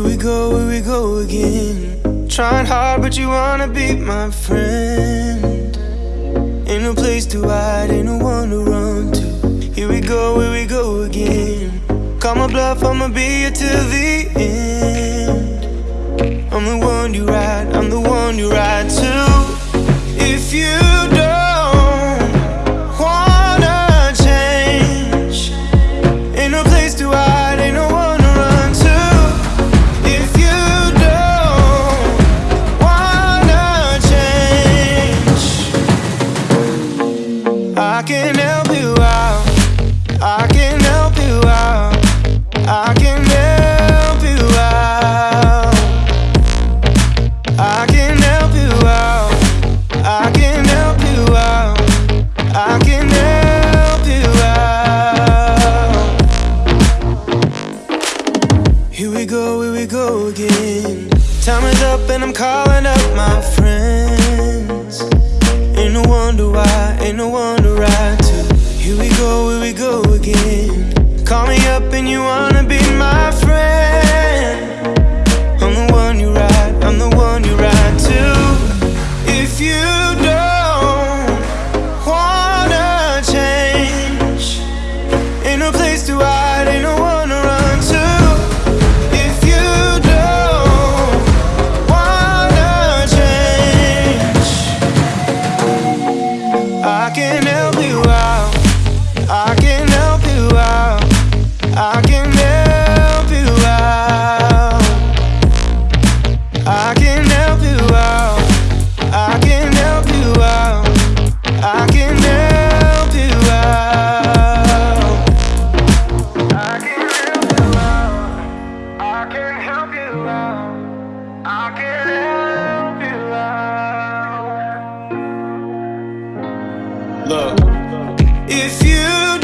Here we go, here we go again. Trying hard but you wanna be my friend. Ain't no place to hide, ain't no one to run to. Here we go, here we go again. Call my bluff, I'ma be here till the end. I'm the one you ride, I'm the one you ride to. If you can help you out. I can help you out. I can help you out. I can help you out. I can help you out. I can help you out. Here we go, here we go again. Time is up and I'm calling up my friends. Ain't no wonder why, ain't no ride to. Here we go, here we go again. Call me up and you wanna be my friend. I'm the one you ride, I'm the one you ride to. If you don't wanna change, ain't no place to hide, ain't no one to run to. If you don't wanna change, I can help you out. I can help you out. I can help you out. I can help you out. I can help you out. I can help you out. I can help you out. Look, if you